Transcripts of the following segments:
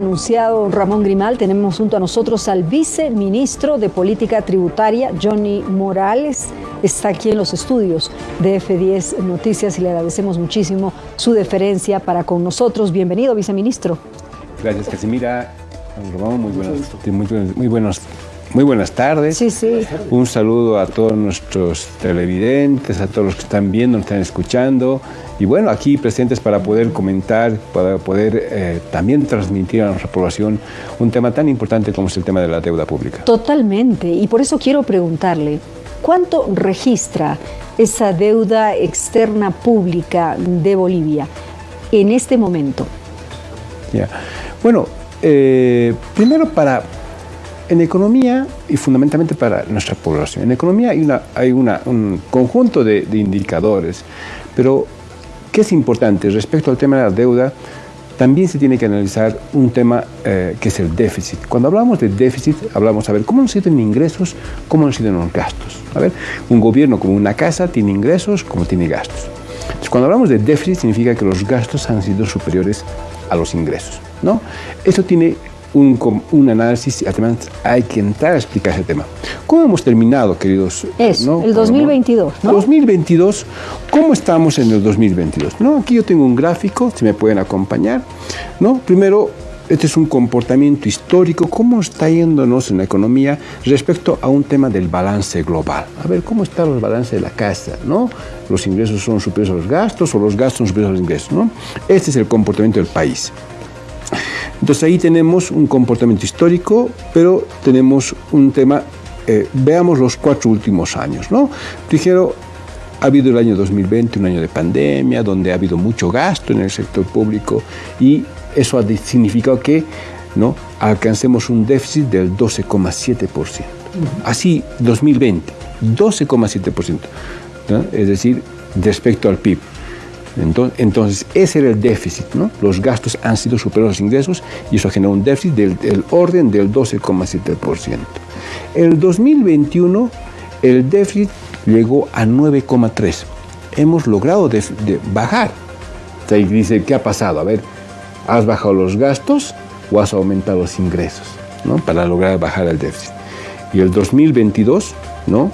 Anunciado Ramón Grimal, tenemos junto a nosotros al viceministro de Política Tributaria, Johnny Morales. Está aquí en los estudios de F10 Noticias y le agradecemos muchísimo su deferencia para con nosotros. Bienvenido, viceministro. Gracias, Casimira. Ramón, muy buenas, muy tardes. Sí, sí. Un saludo a todos nuestros televidentes, a todos los que están viendo, nos están escuchando. Y bueno, aquí presentes para poder comentar, para poder eh, también transmitir a nuestra población un tema tan importante como es el tema de la deuda pública. Totalmente. Y por eso quiero preguntarle, ¿cuánto registra esa deuda externa pública de Bolivia en este momento? Ya. Bueno, eh, primero para en economía, y fundamentalmente para nuestra población, en economía hay, una, hay un conjunto de, indicadores, pero ¿qué es importante? Respecto al tema de la deuda, también se tiene que analizar un tema eh, que es el déficit. Cuando hablamos de déficit, hablamos a ver cómo nos sido en ingresos, cómo nos sido los gastos. A ver, un gobierno como una casa tiene ingresos como tiene gastos. Cuando hablamos de déficit, significa que los gastos han sido superiores a los ingresos. ¿no? Eso tiene un, un, análisis y además hay que entrar a explicar ese tema. ¿Cómo hemos terminado, queridos? Es, el 2022, ¿no? 2022, ¿cómo estamos en el 2022? ¿no? Aquí yo tengo un gráfico, si me pueden acompañar. ¿no? Primero, este es un comportamiento histórico, cómo está yéndonos en la economía respecto a un tema del balance global. A ver, ¿cómo está el balance de la casa? ¿no? Los ingresos son superiores a los gastos o los gastos son superiores a los ingresos. ¿no? Este es el comportamiento del país. Entonces ahí tenemos un comportamiento histórico, pero tenemos un tema, eh, veamos los cuatro últimos años. ¿no? Primero, ha habido el año 2020, un año de pandemia, donde ha habido mucho gasto en el sector público y eso ha significado que ¿no? alcancemos un déficit del 12,7%. Así, 2020, 12,7%. Es decir, respecto al PIB. Entonces, ese era el déficit, ¿no? Los gastos han sido superiores a los ingresos y eso generó un déficit del, orden del 12,7%. El 2021, el déficit llegó a 9,3%. Hemos logrado bajar. O dice, ¿qué ha pasado? A ver, ¿has bajado los gastos o has aumentado los ingresos? ¿no? Para lograr bajar el déficit. Y el 2022, ¿no?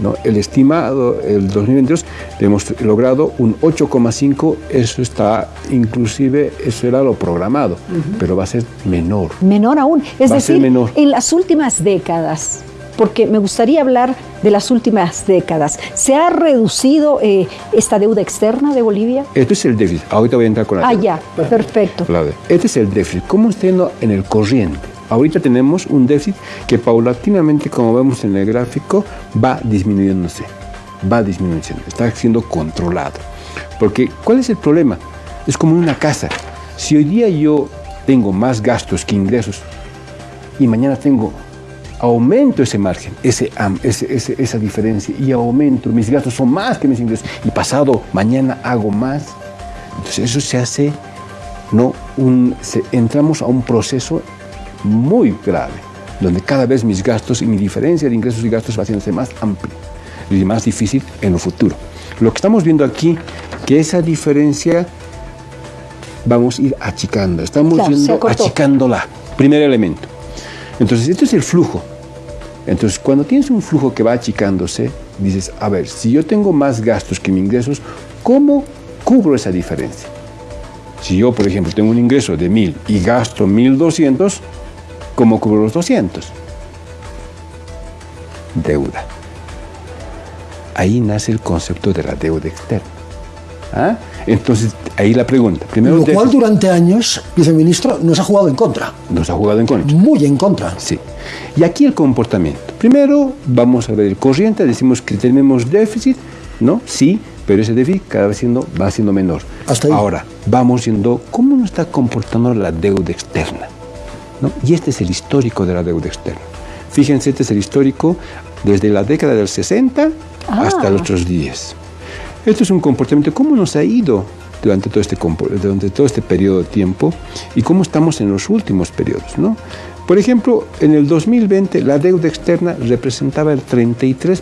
¿No? El estimado, el 2022, hemos logrado un 8,5, eso está, inclusive, eso era lo programado, pero va a ser menor. Menor aún, es decir, en las últimas décadas, porque me gustaría hablar de las últimas décadas. ¿Se ha reducido eh, esta deuda externa de Bolivia? Este es el déficit. Ahorita voy a entrar con la Ah, ya, perfecto. Este es el déficit. ¿Cómo está en el corriente? Ahorita tenemos un déficit que paulatinamente, como vemos en el gráfico, va disminuyéndose, va disminuyendo, está siendo controlado. Porque, ¿cuál es el problema? Es como una casa. Si hoy día yo tengo más gastos que ingresos y mañana tengo aumento ese margen, ese, esa diferencia y aumento, mis gastos son más que mis ingresos y pasado mañana hago más, entonces eso se hace, no, un, entramos a un proceso muy grave, donde cada vez mis gastos y mi diferencia de ingresos y gastos va haciéndose más amplia y más difícil en el futuro. Lo que estamos viendo aquí, que esa diferencia vamos a ir achicando, estamos viendo achicándola, primer elemento. Entonces, esto es el flujo. Entonces, cuando tienes un flujo que va achicándose, dices, a ver, si yo tengo más gastos que mis ingresos, ¿cómo cubro esa diferencia? Si yo, por ejemplo, tengo un ingreso de 1000 y gasto 1200, ¿Cómo cubro los 200? Deuda. Ahí nace el concepto de la deuda externa. ¿Ah? Entonces, ahí la pregunta. Primero, Lo cual durante años, viceministro, nos ha jugado en contra. Nos ha jugado en contra. Muy en contra. Sí. Y aquí el comportamiento. Primero, vamos a ver el corriente, decimos que tenemos déficit, ¿no? Sí, pero ese déficit cada vez siendo, va siendo menor. Hasta Ahora, vamos viendo cómo nos está comportando la deuda externa. Y este es el histórico de la deuda externa. Fíjense, este es el histórico desde la década del 60 hasta ah. nuestros días. Esto es un comportamiento, cómo nos ha ido durante todo, este, durante todo este periodo de tiempo y cómo estamos en los últimos periodos. ¿no? Por ejemplo, en el 2020 la deuda externa representaba el 33%.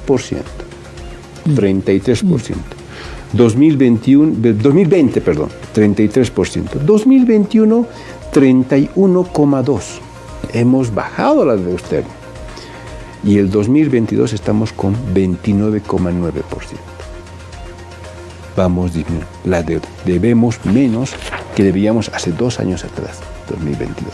33%. 2021, 2020, perdón, 33%. 2021, 31,2. Hemos bajado la deuda externa. Y el 2022 estamos con 29,9%. Vamos disminuyendo la deuda. Debemos menos que debíamos hace dos años atrás, 2022.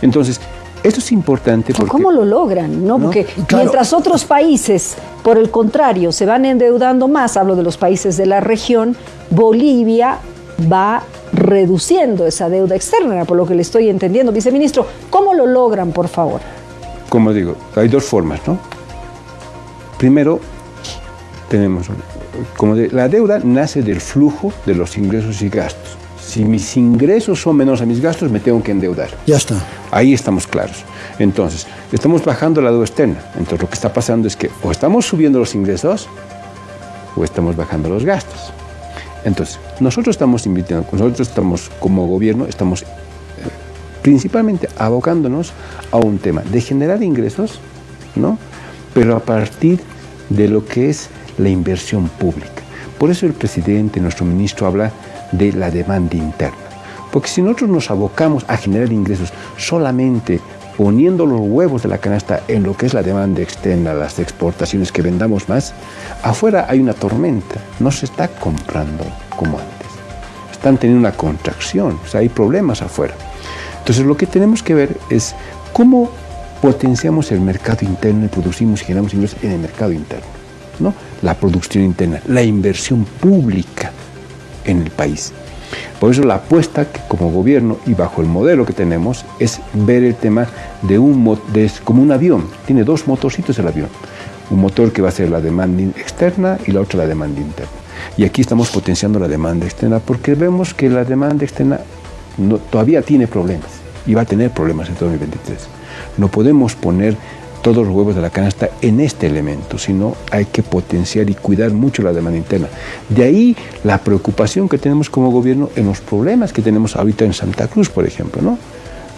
Entonces, esto es importante porque... ¿Cómo lo logran? ¿no? Porque mientras otros países, por el contrario, se van endeudando más, hablo de los países de la región, Bolivia va reduciendo esa deuda externa, por lo que le estoy entendiendo. Viceministro, ¿cómo lo logran, por favor? Como digo, hay dos formas, ¿no? Primero, tenemos, como de, la deuda nace del flujo de los ingresos y gastos. Si mis ingresos son menos a mis gastos, me tengo que endeudar. Ya está. Ahí estamos claros. Entonces, estamos bajando la deuda externa. Entonces, lo que está pasando es que o estamos subiendo los ingresos o estamos bajando los gastos. Entonces, nosotros estamos invitando, nosotros estamos como gobierno, estamos eh, principalmente abocándonos a un tema de generar ingresos, ¿no? Pero a partir de lo que es la inversión pública. Por eso el presidente, nuestro ministro, habla de la demanda interna. Porque si nosotros nos abocamos a generar ingresos solamente poniendo los huevos de la canasta en lo que es la demanda externa, las exportaciones que vendamos más, afuera hay una tormenta, no se está comprando como antes. Están teniendo una contracción, o sea, hay problemas afuera. Entonces lo que tenemos que ver es cómo potenciamos el mercado interno y producimos y generamos ingresos en el mercado interno. ¿no? La producción interna, la inversión pública en el país. Por eso la apuesta que como gobierno y bajo el modelo que tenemos es ver el tema de un de, como un avión. Tiene dos motorcitos el avión. Un motor que va a ser la demanda externa y la otra la demanda interna. Y aquí estamos potenciando la demanda externa porque vemos que la demanda externa todavía tiene problemas y va a tener problemas en 2023. No podemos poner todos los huevos de la canasta en este elemento, sino hay que potenciar y cuidar mucho la demanda interna. De ahí la preocupación que tenemos como gobierno en los problemas que tenemos ahorita en Santa Cruz, por ejemplo, ¿no?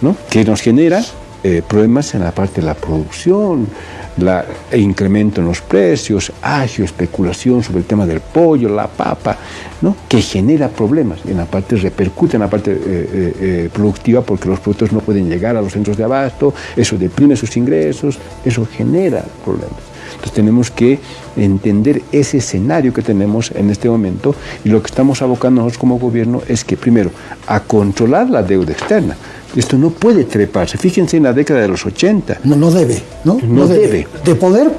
¿No? que nos genera eh, problemas en la parte de la producción, el incremento en los precios, agio, especulación sobre el tema del pollo, la papa, ¿no? que genera problemas. En la parte repercute en la parte eh, eh, eh, productiva porque los productos no pueden llegar a los centros de abasto, eso deprime sus ingresos, eso genera problemas. Entonces tenemos que entender ese escenario que tenemos en este momento y lo que estamos abocando nosotros como gobierno es que primero, a controlar la deuda externa. Esto no puede treparse. Fíjense en la década de los 80. No, no debe, ¿no? No, debe. De poder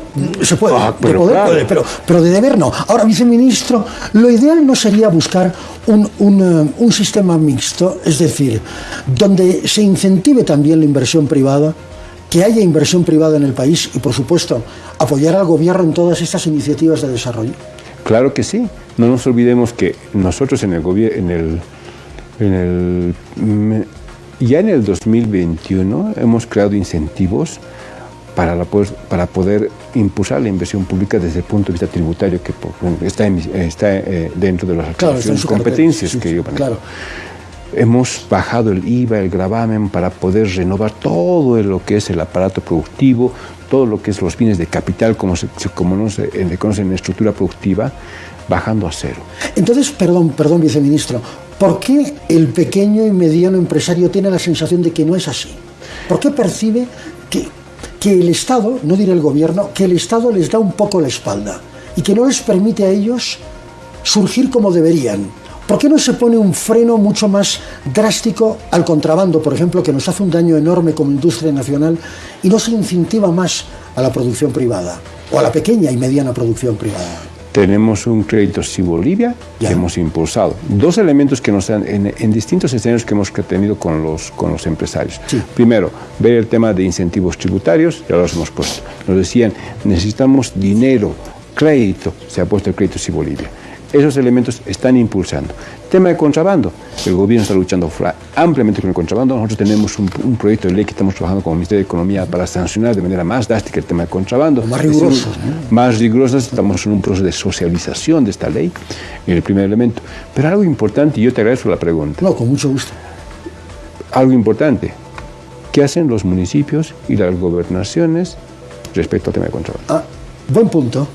se puede, Ah, pero de poder claro. puede, pero, pero de deber no. Ahora, viceministro, lo ideal no sería buscar un, un, eh, un sistema mixto, es decir, donde se incentive también la inversión privada, que haya inversión privada en el país y, por supuesto, apoyar al gobierno en todas estas iniciativas de desarrollo. Claro que sí. No nos olvidemos que nosotros en el gobierno, en el, en el, mm, ya en el 2021 hemos creado incentivos para, la, pues, para poder impulsar la inversión pública desde el punto de vista tributario que por- está, en mis- está eh, dentro de las Claro, competencias que yo manejo. claro. Hemos bajado el IVA, el gravamen para poder renovar todo lo que es el aparato productivo, todo lo que es los bienes de capital, como se, como no se eh, conoce en estructura productiva, bajando a cero. Entonces, perdón, perdón, viceministro, ¿por qué el pequeño y mediano empresario tiene la sensación de que no es así? ¿Por qué percibe que, que el Estado, no diré el gobierno, que el Estado les da un poco la espalda y que no les permite a ellos surgir como deberían? ¿Por qué no se pone un freno mucho más drástico al contrabando, por ejemplo, que nos hace un daño enorme como industria nacional y no se incentiva más a la producción privada o a la pequeña y mediana producción privada? Tenemos un crédito sí Bolivia que hemos impulsado. Dos elementos que nos dan en, en distintos escenarios que hemos tenido con los, con los empresarios. Sí. Primero, ver el tema de incentivos tributarios, ya los hemos puesto. Nos decían, necesitamos dinero, crédito, se ha puesto el crédito sí Bolivia. Esos elementos están impulsando. Tema de contrabando, el gobierno está luchando ampliamente con el contrabando. Nosotros tenemos un, un proyecto de ley que estamos trabajando con el Ministerio de Economía para sancionar de manera más drástica el tema de contrabando. Más riguroso, un- más rigurosas, estamos en un proceso de socialización de esta ley, en el primer elemento. Pero algo importante, y yo te agradezco la pregunta, No, con mucho gusto. algo importante, ¿qué hacen los municipios y las gobernaciones respecto al tema de contrabando? Ah, buen punto.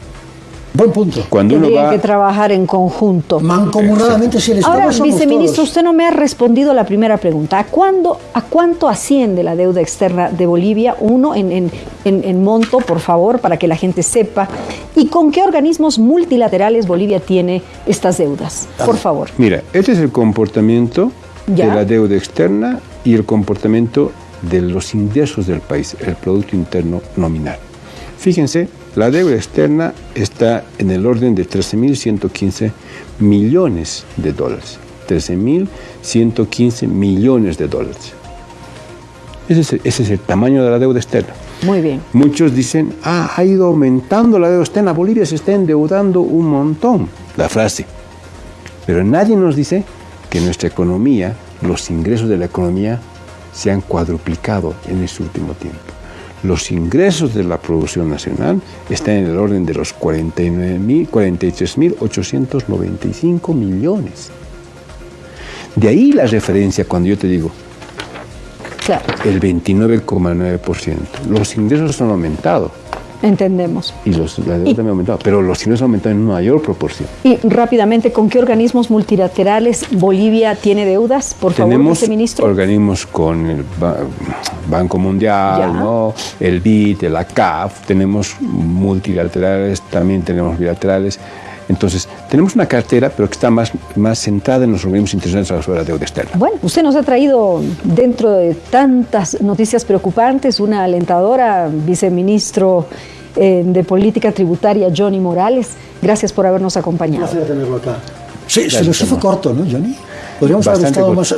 Buen punto. Cuando uno Tendrían va... que trabajar en conjunto. Mancomunadamente, si el Estado Ahora, somos viceministro, todos. usted no me ha respondido la primera pregunta. ¿A, cuándo, ¿A cuánto asciende la deuda externa de Bolivia? Uno, en, en- en- en monto, por favor, para que la gente sepa. ¿Y con qué organismos multilaterales Bolivia tiene estas deudas? Por favor. Mira, este es el comportamiento Ya. de la deuda externa y el comportamiento de los ingresos del país, el Producto Interno Nominal. Fíjense, la deuda externa está en el orden de 13.115 millones de dólares. 13.115 millones de dólares. Ese es, el, ese es el tamaño de la deuda externa. Muy bien. Muchos dicen, ah, ha ido aumentando la deuda externa, Bolivia se está endeudando un montón. La frase. Pero nadie nos dice que nuestra economía, los ingresos de la economía, se han cuadruplicado en este último tiempo. Los ingresos de la producción nacional están en el orden de los 49.000, 43.895 millones. De ahí la referencia cuando yo te digo, Claro, el 29,9%. Los ingresos han aumentado entendemos. y los, la deuda también ha aumentado, pero los han aumentado en mayor proporción. Y rápidamente, ¿con qué organismos multilaterales Bolivia tiene deudas? Por favor, Tenemos viceministro. organismos con el Ba- Banco Mundial. ¿no? el BID, la CAF, tenemos multilaterales, también tenemos bilaterales. Entonces, tenemos una cartera, pero que está más, más centrada en los organismos internacionales sobre la deuda externa. Bueno, usted nos ha traído dentro de tantas noticias preocupantes una alentadora, viceministro eh, de Política Tributaria, Johnny Morales. Gracias por habernos Un acompañado. placer tenerlo acá. Sí, se nos hizo corto, ¿no, Johnny? Podríamos haber estado corto. más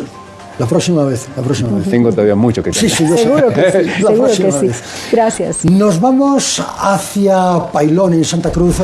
la próxima vez, la próxima vez. Tengo todavía mucho que Sí, tener. sí, yo sé. Seguro que sí, La seguro que próxima sí. vez. Gracias. Nos vamos hacia Pailón, en Santa Cruz.